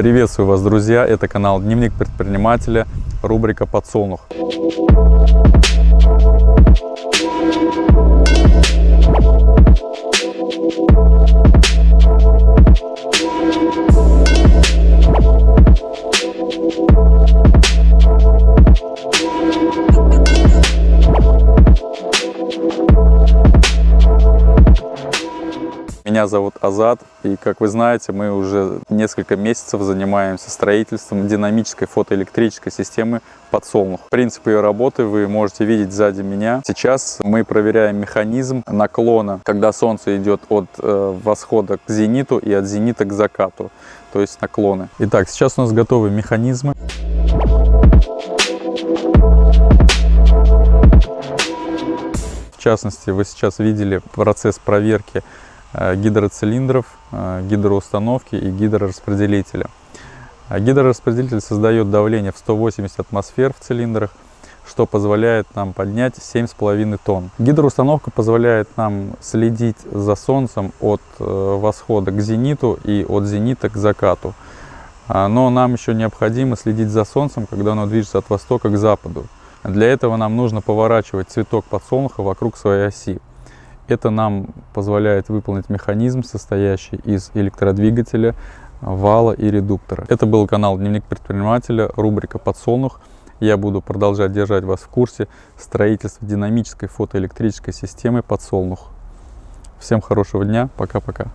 Приветствую вас, друзья! Это канал Дневник предпринимателя, рубрика «Подсолнух». Меня зовут Азат, и, как вы знаете, мы уже несколько месяцев занимаемся строительством динамической фотоэлектрической системы подсолнух. Принцип ее работы вы можете видеть сзади меня. Сейчас мы проверяем механизм наклона, когда солнце идет от э, восхода к зениту и от зенита к закату, то есть наклоны. Итак, сейчас у нас готовы механизмы. В частности, вы сейчас видели процесс проверки гидроцилиндров, э, гидроустановки и гидрораспределителя. А гидрораспределитель создает давление в 180 атмосфер в цилиндрах, что позволяет нам поднять 7,5 тонн. Гидроустановка позволяет нам следить за Солнцем от э, восхода к зениту и от зенита к закату. Но нам еще необходимо следить за Солнцем, когда оно движется от востока к западу. Для этого нам нужно поворачивать цветок подсолнуха вокруг своей оси. Это нам позволяет выполнить механизм, состоящий из электродвигателя, вала и редуктора. Это был канал Дневник предпринимателя, рубрика «Подсолнух». Я буду продолжать держать вас в курсе строительства динамической фотоэлектрической системы «Подсолнух». Всем хорошего дня, пока-пока.